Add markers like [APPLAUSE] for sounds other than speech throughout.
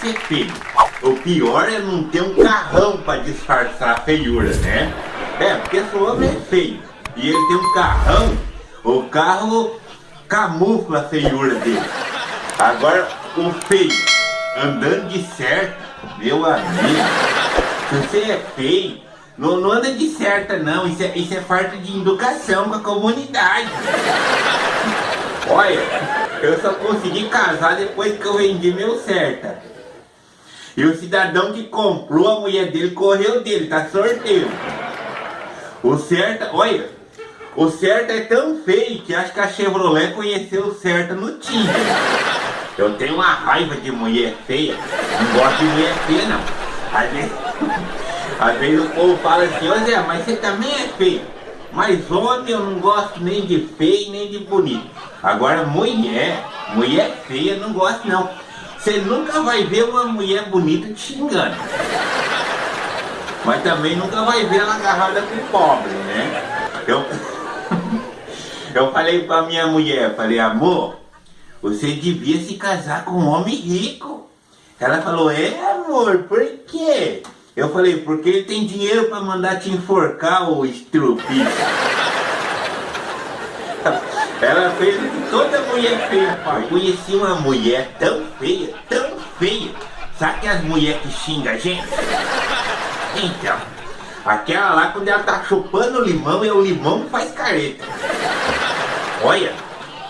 ser feio. O pior é não ter um carrão pra disfarçar a feiura, né? É, porque se o homem é feio e ele tem um carrão, o carro camufla a feiura dele. Agora, o feio andando de certo, meu amigo, se você é feio, não, não anda de certa não, isso é, isso é falta de educação com a comunidade. Olha, eu só consegui casar depois que eu vendi meu certa. E o cidadão que comprou a mulher dele correu dele, tá sorteio. O certa, olha, o certa é tão feio que acho que a Chevrolet conheceu o certa no Tinder. Eu tenho uma raiva de mulher feia, não gosto de mulher feia não. Às vezes, [LAUGHS] às vezes o povo fala assim, ô Zé, mas você também é feio. Mas homem eu não gosto nem de feio nem de bonito. Agora mulher, mulher feia não gosto não. Você nunca vai ver uma mulher bonita te xingando. Mas também nunca vai ver ela agarrada com pobre, né? Eu, [LAUGHS] eu falei pra minha mulher, falei, amor, você devia se casar com um homem rico. Ela falou, é amor, por quê? Eu falei, porque ele tem dinheiro pra mandar te enforcar, o estrupista. [LAUGHS] Ela fez o que toda mulher pai. Eu conheci uma mulher tão feia, tão feia. Sabe que as mulheres que xingam a gente? Então, aquela lá quando ela tá chupando limão, é o limão que faz careta. Olha,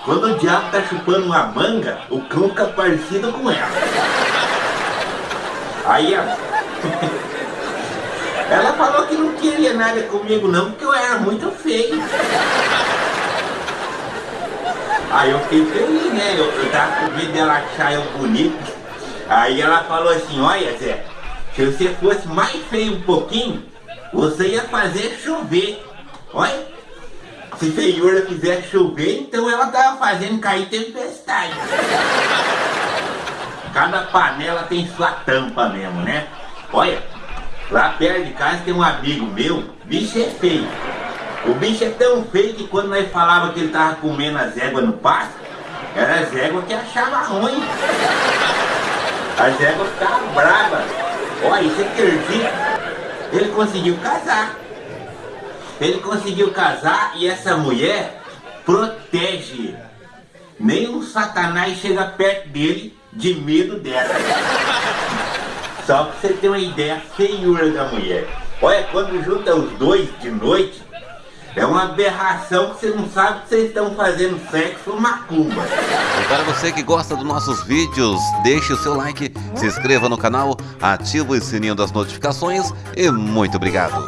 quando o diabo tá chupando uma manga, o cão fica parecido com ela. Aí, ó. [LAUGHS] Ela falou que não queria nada comigo não, porque eu era muito feio. Aí eu fiquei feliz, né? Eu, eu tava com medo dela achar eu bonito. Aí ela falou assim, olha Zé, se você fosse mais feio um pouquinho, você ia fazer chover. Olha, se feiura fizer chover, então ela tava fazendo cair tempestade. Cada panela tem sua tampa mesmo, né? Olha, lá perto de casa tem um amigo meu, bicho é feio. O bicho é tão feio que quando nós falava que ele tava comendo as éguas no pasto, era as éguas que achava ruim. As éguas ficavam bravas. Olha, isso acredita? Ele conseguiu casar. Ele conseguiu casar e essa mulher protege. Nem um satanás chega perto dele de medo dela. Só pra você ter uma ideia feiura da mulher. Olha, quando junta os dois de noite, é uma aberração que você não sabe que vocês estão fazendo sexo macumba. E para você que gosta dos nossos vídeos, deixe o seu like, se inscreva no canal, ative o sininho das notificações e muito obrigado.